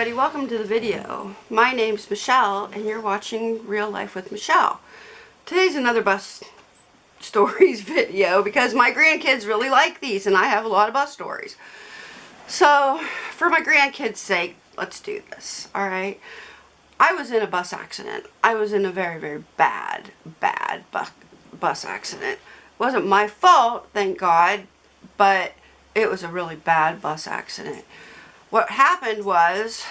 everybody, welcome to the video. My name's Michelle and you're watching Real Life with Michelle. Today's another bus stories video because my grandkids really like these and I have a lot of bus stories. So for my grandkids sake, let's do this, alright? I was in a bus accident. I was in a very, very bad, bad bus, bus accident. It wasn't my fault, thank God, but it was a really bad bus accident what happened was,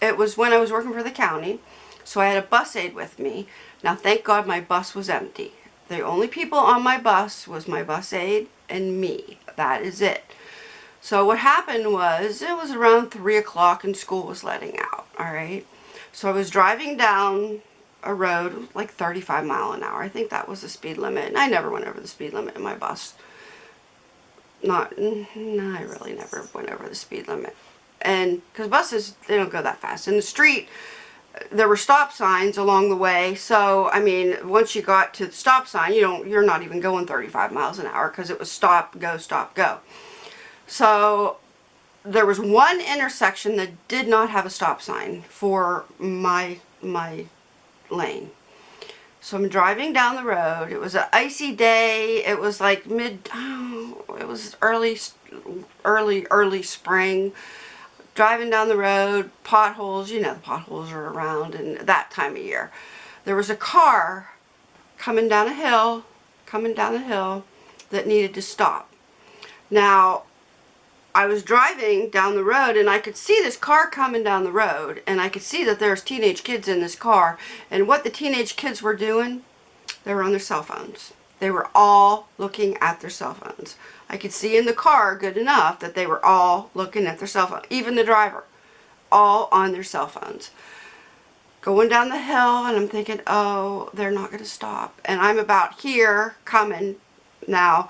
it was when I was working for the county, so I had a bus aide with me. Now thank God my bus was empty. The only people on my bus was my bus aide and me. That is it. So what happened was, it was around 3 o'clock and school was letting out, alright? So I was driving down a road, like 35 mile an hour. I think that was the speed limit. And I never went over the speed limit in my bus not, no, I really never went over the speed limit. And, because buses, they don't go that fast. In the street, there were stop signs along the way. So, I mean, once you got to the stop sign, you don't, you're not even going 35 miles an hour because it was stop, go, stop, go. So, there was one intersection that did not have a stop sign for my, my lane. So I'm driving down the road. It was an icy day. It was like mid, oh, it was early, early, early spring. Driving down the road, potholes, you know the potholes are around and that time of year. There was a car coming down a hill, coming down a hill that needed to stop. Now, I was driving down the road and I could see this car coming down the road and I could see that there's teenage kids in this car and what the teenage kids were doing, they were on their cell phones. They were all looking at their cell phones. I could see in the car good enough that they were all looking at their cell phone, even the driver, all on their cell phones. Going down the hill and I'm thinking, oh, they're not going to stop. And I'm about here coming now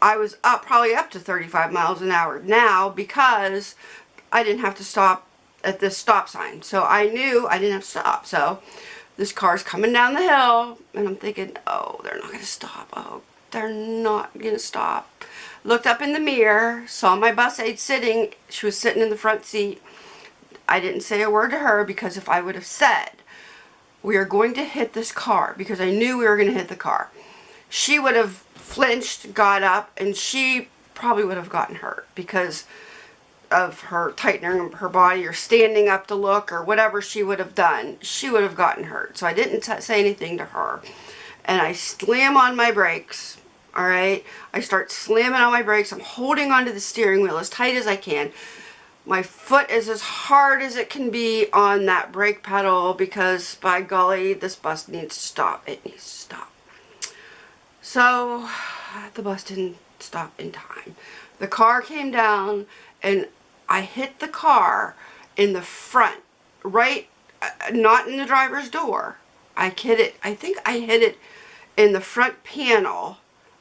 I was up probably up to 35 miles an hour now because I didn't have to stop at this stop sign. So I knew I didn't have to stop. So this car's coming down the hill and I'm thinking, oh, they're not going to stop. Oh, they're not going to stop. Looked up in the mirror, saw my bus aide sitting. She was sitting in the front seat. I didn't say a word to her because if I would have said, we are going to hit this car because I knew we were going to hit the car, she would have flinched, got up, and she probably would have gotten hurt because of her tightening her body or standing up to look or whatever she would have done, she would have gotten hurt. So I didn't say anything to her. And I slam on my brakes, alright? I start slamming on my brakes. I'm holding onto the steering wheel as tight as I can. My foot is as hard as it can be on that brake pedal because, by golly, this bus needs to stop. It needs to stop. So the bus didn't stop in time. The car came down and I hit the car in the front, right, uh, not in the driver's door. I hit it, I think I hit it in the front panel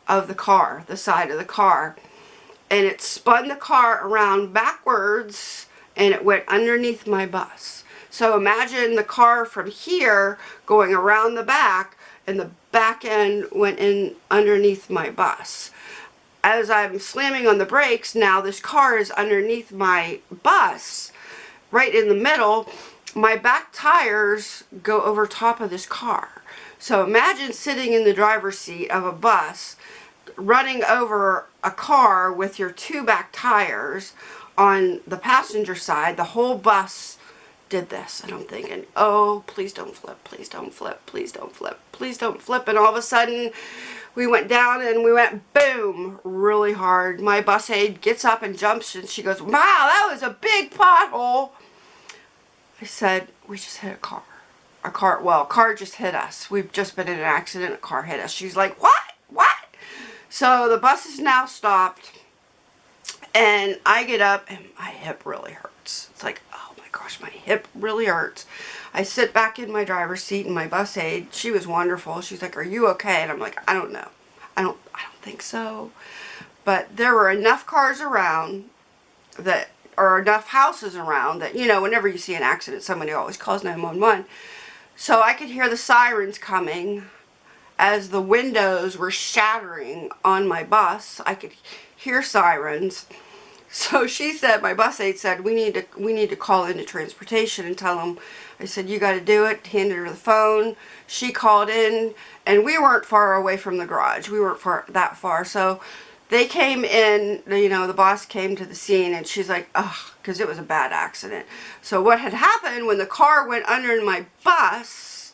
of the car, the side of the car. And it spun the car around backwards and it went underneath my bus. So imagine the car from here going around the back and the back end went in underneath my bus. As I'm slamming on the brakes, now this car is underneath my bus, right in the middle. My back tires go over top of this car. So imagine sitting in the driver's seat of a bus, running over a car with your two back tires on the passenger side, the whole bus did this and I'm thinking oh please don't flip please don't flip please don't flip please don't flip. And all of a sudden we went down and we went boom really hard. My bus aide gets up and jumps and she goes wow that was a big pothole. I said we just hit a car a car well a car just hit us. We've just been in an accident a car hit us. She's like what? What? So the bus is now stopped and I get up and my hip really hurts it's like oh my gosh, my hip really hurts. I sit back in my driver's seat and my bus aide, she was wonderful. She's like, are you okay? And I'm like, I don't know. I don't, I don't think so. But there were enough cars around that, or enough houses around that, you know, whenever you see an accident, somebody always calls 911. So I could hear the sirens coming as the windows were shattering on my bus. I could hear sirens. So she said, my bus aide said, we need to we need to call into transportation and tell them. I said, you got to do it. Handed her the phone. She called in, and we weren't far away from the garage. We weren't far that far. So they came in, you know, the boss came to the scene, and she's like, ugh, because it was a bad accident. So what had happened when the car went under my bus,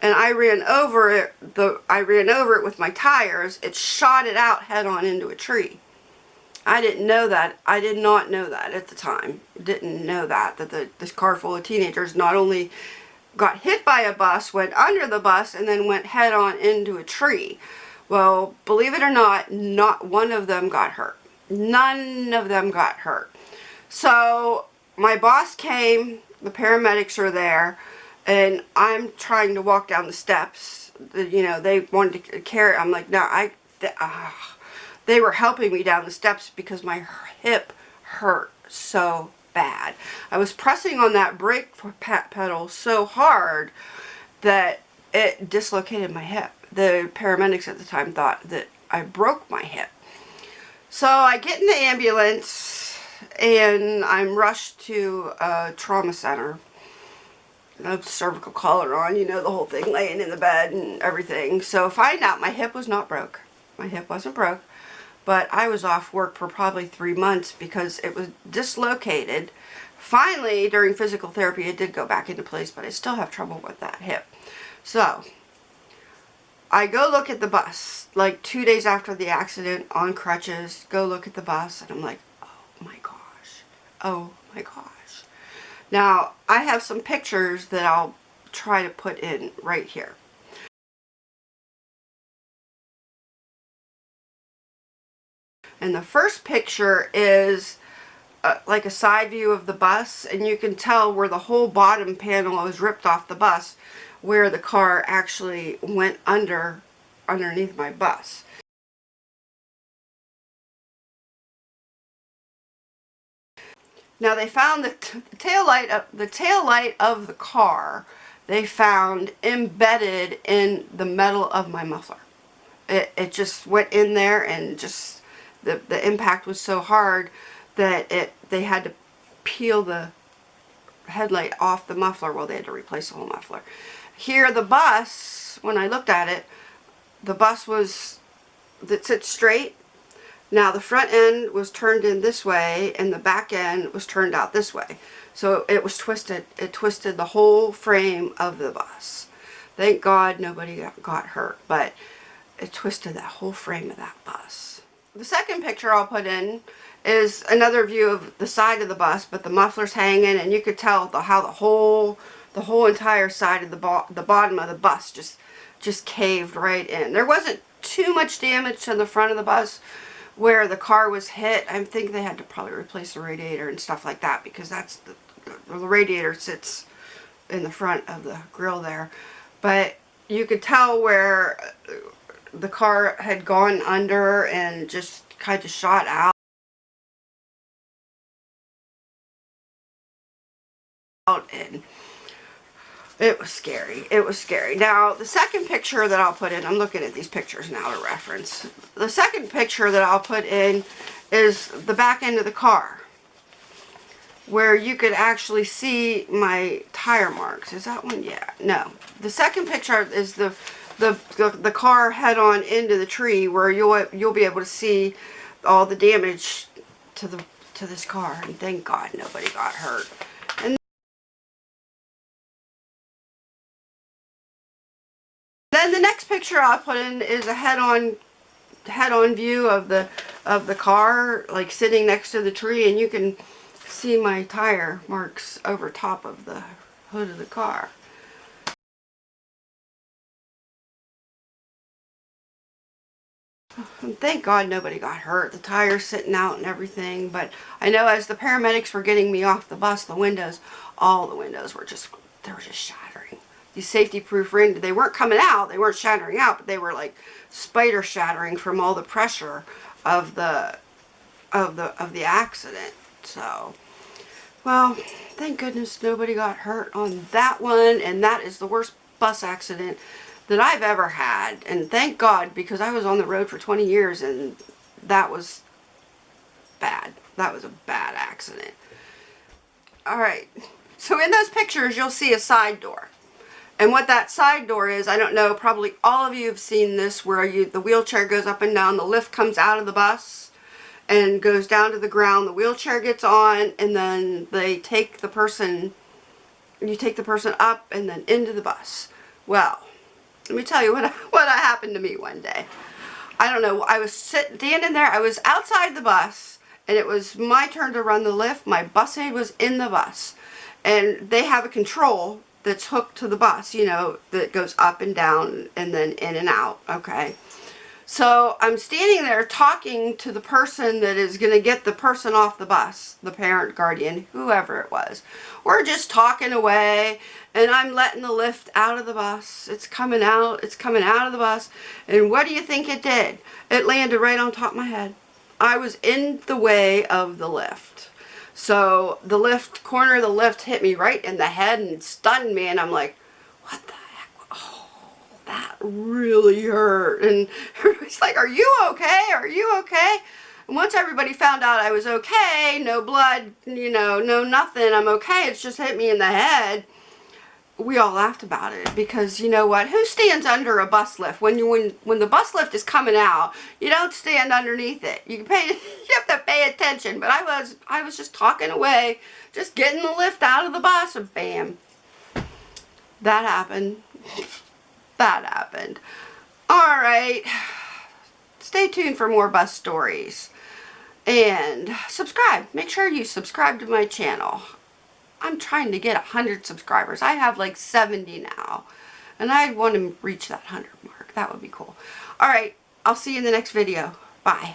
and I ran over it, the I ran over it with my tires, it shot it out head on into a tree. I didn't know that. I did not know that at the time. Didn't know that, that the, this car full of teenagers not only got hit by a bus, went under the bus, and then went head on into a tree. Well, believe it or not, not one of them got hurt. None of them got hurt. So my boss came, the paramedics are there, and I'm trying to walk down the steps. You know, they wanted to carry, I'm like, no, I, uh, they were helping me down the steps because my hip hurt so bad. I was pressing on that brake for pedal so hard that it dislocated my hip. The paramedics at the time thought that I broke my hip. So I get in the ambulance and I'm rushed to a trauma center. Have cervical collar on, you know, the whole thing, laying in the bed and everything. So find out my hip was not broke. My hip wasn't broke but I was off work for probably three months because it was dislocated. Finally, during physical therapy, it did go back into place, but I still have trouble with that hip. So, I go look at the bus, like two days after the accident, on crutches, go look at the bus, and I'm like, oh my gosh, oh my gosh. Now, I have some pictures that I'll try to put in right here. And the first picture is uh, like a side view of the bus and you can tell where the whole bottom panel is ripped off the bus where the car actually went under underneath my bus. Now they found the, the tail light of the tail light of the car they found embedded in the metal of my muffler. It, it just went in there and just the, the impact was so hard that it they had to peel the headlight off the muffler. Well, they had to replace the whole muffler. Here, the bus, when I looked at it, the bus was, that sits straight. Now, the front end was turned in this way, and the back end was turned out this way. So it was twisted. It twisted the whole frame of the bus. Thank God nobody got, got hurt, but it twisted that whole frame of that bus. The second picture I'll put in is another view of the side of the bus, but the muffler's hanging, and you could tell the, how the whole the whole entire side of the bo the bottom of the bus just just caved right in. There wasn't too much damage to the front of the bus where the car was hit. I think they had to probably replace the radiator and stuff like that because that's the, the, the radiator sits in the front of the grill there. But you could tell where the car had gone under and just kind of shot out. and it was scary. It was scary. Now, the second picture that I'll put in, I'm looking at these pictures now to reference. The second picture that I'll put in is the back end of the car where you could actually see my tire marks. Is that one? Yeah. No. The second picture is the the, the, the car head on into the tree where you'll you'll be able to see all the damage to the to this car and thank God nobody got hurt. And then the next picture I put in is a head-on head-on view of the of the car like sitting next to the tree and you can see my tire marks over top of the hood of the car. Thank God nobody got hurt. The tires sitting out and everything. But I know as the paramedics were getting me off the bus, the windows, all the windows were just, they were just shattering. These safety proof ring, they weren't coming out, they weren't shattering out, but they were like spider shattering from all the pressure of the, of the, of the accident. So, well, thank goodness nobody got hurt on that one. And that is the worst bus accident that I've ever had. And thank God, because I was on the road for 20 years and that was bad. that was a bad accident. Alright, so in those pictures you'll see a side door. And what that side door is, I don't know, probably all of you have seen this where you the wheelchair goes up and down, the lift comes out of the bus and goes down to the ground, the wheelchair gets on, and then they take the person, you take the person up and then into the bus. Well, let me tell you what, what happened to me one day. I don't know, I was sitting, standing there, I was outside the bus, and it was my turn to run the lift, my bus aide was in the bus, and they have a control that's hooked to the bus, you know, that goes up and down and then in and out, okay? So I'm standing there talking to the person that is going to get the person off the bus, the parent, guardian, whoever it was. We're just talking away and I'm letting the lift out of the bus. It's coming out, it's coming out of the bus. And what do you think it did? It landed right on top of my head. I was in the way of the lift. So the lift, corner of the lift hit me right in the head and stunned me and I'm like, what the heck? Oh, that really hurt. And everybody's like, are you okay? Are you okay? And once everybody found out I was okay, no blood, you know, no nothing, I'm okay, it's just hit me in the head we all laughed about it because you know what who stands under a bus lift when you when when the bus lift is coming out you don't stand underneath it you pay you have to pay attention but I was I was just talking away just getting the lift out of the bus and bam that happened that happened all right stay tuned for more bus stories and subscribe make sure you subscribe to my channel I'm trying to get 100 subscribers. I have like 70 now. And I want to reach that 100 mark. That would be cool. Alright, I'll see you in the next video. Bye.